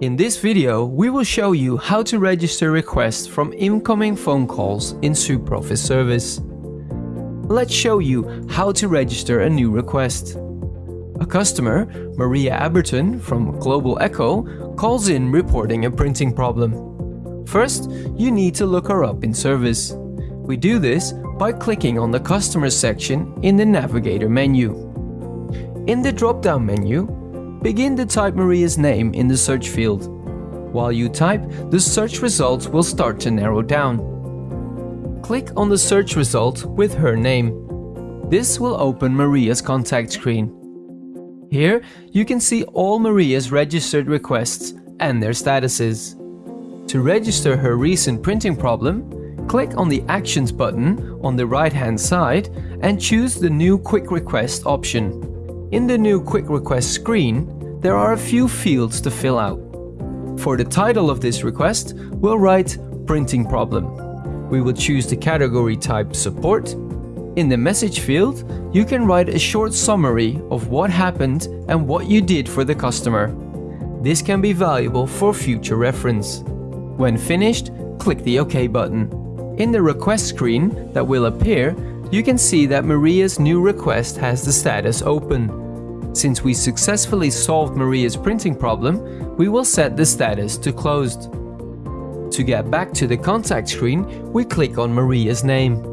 In this video, we will show you how to register requests from incoming phone calls in SuperOffice Service. Let's show you how to register a new request. A customer, Maria Aberton from Global Echo, calls in reporting a printing problem. First, you need to look her up in Service. We do this by clicking on the Customers section in the Navigator menu. In the drop-down menu, begin to type Maria's name in the search field. While you type, the search results will start to narrow down. Click on the search result with her name. This will open Maria's contact screen. Here, you can see all Maria's registered requests and their statuses. To register her recent printing problem, click on the Actions button on the right-hand side and choose the New Quick Request option. In the new Quick Request screen, there are a few fields to fill out. For the title of this request, we'll write Printing Problem. We will choose the category type Support. In the message field, you can write a short summary of what happened and what you did for the customer. This can be valuable for future reference. When finished, click the OK button. In the request screen that will appear, you can see that Maria's new request has the status open. Since we successfully solved Maria's printing problem, we will set the status to closed. To get back to the contact screen, we click on Maria's name.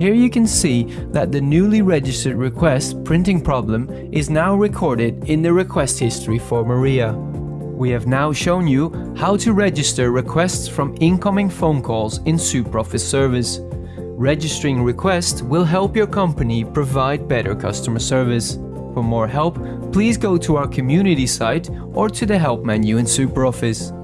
Here you can see that the newly registered request printing problem is now recorded in the request history for Maria. We have now shown you how to register requests from incoming phone calls in SuperOffice Service. Registering requests will help your company provide better customer service. For more help, please go to our community site or to the help menu in SuperOffice.